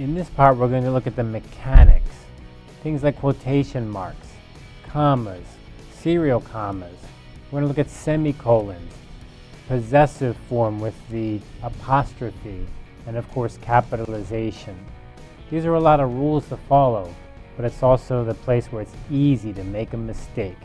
In this part, we're going to look at the mechanics. Things like quotation marks, commas, serial commas. We're going to look at semicolons, possessive form with the apostrophe, and of course capitalization. These are a lot of rules to follow, but it's also the place where it's easy to make a mistake.